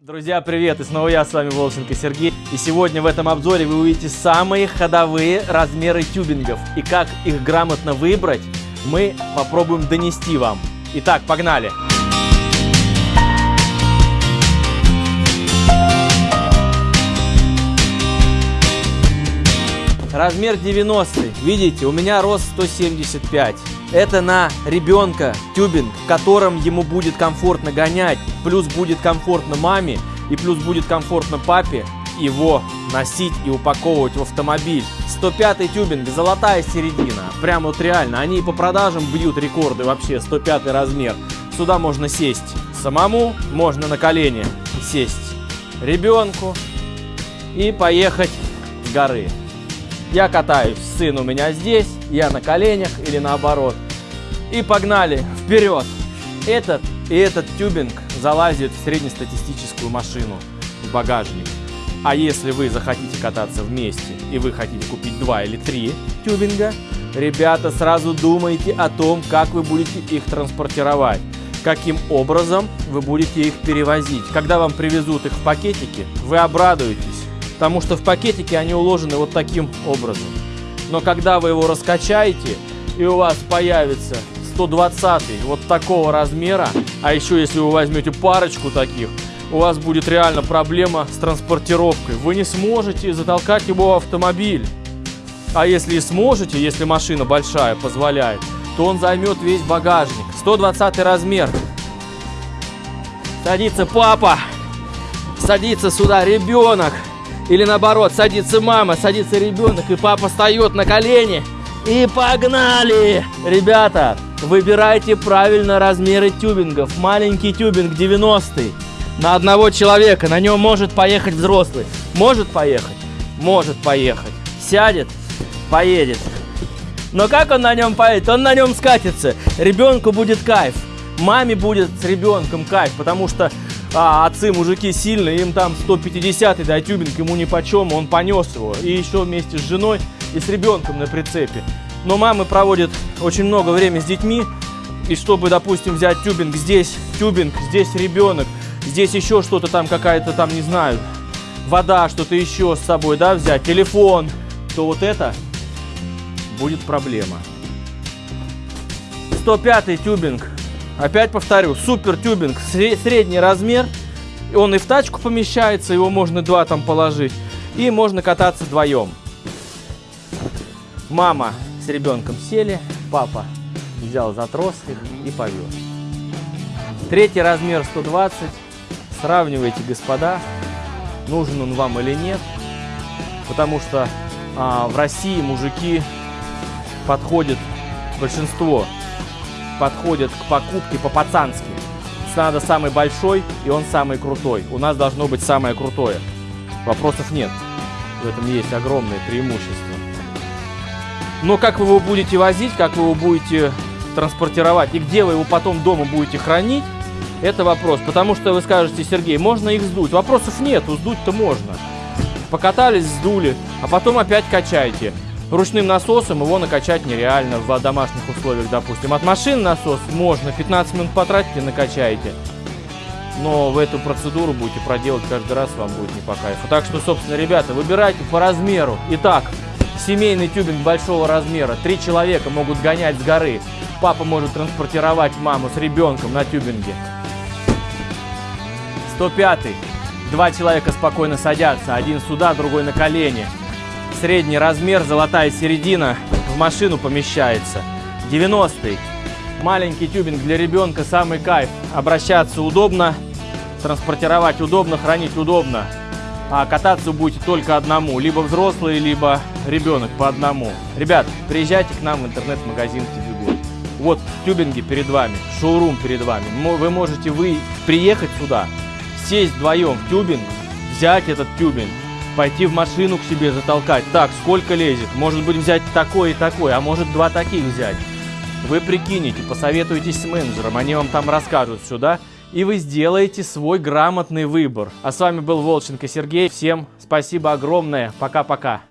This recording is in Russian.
Друзья, привет! И снова я, с вами Волченко Сергей. И сегодня в этом обзоре вы увидите самые ходовые размеры тюбингов. И как их грамотно выбрать, мы попробуем донести вам. Итак, погнали! Размер 90. Видите, у меня рост 175. Это на ребенка тюбинг, в котором ему будет комфортно гонять, плюс будет комфортно маме и плюс будет комфортно папе его носить и упаковывать в автомобиль. 105 тюбинг, золотая середина. Прям вот реально, они по продажам бьют рекорды вообще, 105 размер. Сюда можно сесть самому, можно на колени сесть ребенку и поехать с горы. Я катаюсь, сын у меня здесь, я на коленях или наоборот. И погнали вперед. Этот и этот тюбинг залазит в среднестатистическую машину, в багажник. А если вы захотите кататься вместе и вы хотите купить два или три тюбинга, ребята, сразу думайте о том, как вы будете их транспортировать каким образом вы будете их перевозить. Когда вам привезут их в пакетике, вы обрадуетесь, потому что в пакетике они уложены вот таким образом. Но когда вы его раскачаете, и у вас появится 120 вот такого размера, а еще если вы возьмете парочку таких, у вас будет реально проблема с транспортировкой. Вы не сможете затолкать его в автомобиль. А если и сможете, если машина большая позволяет, то он займет весь багажник. 120 размер. Садится папа, садится сюда ребенок. Или наоборот, садится мама, садится ребенок, и папа встает на колени. И погнали! Ребята, выбирайте правильно размеры тюбингов. Маленький тюбинг 90 на одного человека. На нем может поехать взрослый. Может поехать? Может поехать. Сядет? Поедет. Но как он на нем поедет? Он на нем скатится. Ребенку будет кайф. Маме будет с ребенком кайф, потому что а, отцы мужики сильные, им там 150 да тюбинг ему ни по чем, он понес его. И еще вместе с женой и с ребенком на прицепе. Но мамы проводят очень много времени с детьми, и чтобы, допустим, взять тюбинг, здесь тюбинг, здесь ребенок, здесь еще что-то там, какая-то там, не знаю, вода, что-то еще с собой, да, взять, телефон, то вот это будет проблема. 105 тюбинг. Опять повторю, супер тюбинг, средний размер. Он и в тачку помещается, его можно два там положить. И можно кататься вдвоем. Мама с ребенком сели, папа взял за трос и повез. Третий размер 120. Сравнивайте, господа, нужен он вам или нет. Потому что а, в России мужики подходят, большинство подходят к покупке по-пацански. Надо самый большой, и он самый крутой. У нас должно быть самое крутое. Вопросов нет. В этом есть огромное преимущество. Но как вы его будете возить, как вы его будете транспортировать и где вы его потом дома будете хранить, это вопрос. Потому что вы скажете, Сергей, можно их сдуть? Вопросов нет, сдуть-то можно. Покатались, сдули, а потом опять качайте. Ручным насосом его накачать нереально в домашних условиях, допустим. От машины насос можно, 15 минут потратите, накачаете. Но в эту процедуру будете проделать каждый раз, вам будет не по кайфу. Так что, собственно, ребята, выбирайте по размеру. Итак, семейный тюбинг большого размера. Три человека могут гонять с горы. Папа может транспортировать маму с ребенком на тюбинге. 105 -й. Два человека спокойно садятся. Один сюда, другой на колени. Средний размер, золотая середина, в машину помещается. 90-й. Маленький тюбинг для ребенка, самый кайф. Обращаться удобно, транспортировать удобно, хранить удобно. А кататься будете только одному. Либо взрослый, либо ребенок по одному. Ребят, приезжайте к нам в интернет-магазин Тибигон. Вот тюбинги перед вами, шоурум перед вами. Вы можете вы приехать сюда, сесть вдвоем в тюбинг, взять этот тюбинг, пойти в машину к себе затолкать. Так, сколько лезет? Может быть взять такой и такой, а может два таких взять. Вы прикинете, посоветуетесь с менеджером, они вам там расскажут сюда, и вы сделаете свой грамотный выбор. А с вами был Волченко Сергей. Всем спасибо огромное. Пока-пока.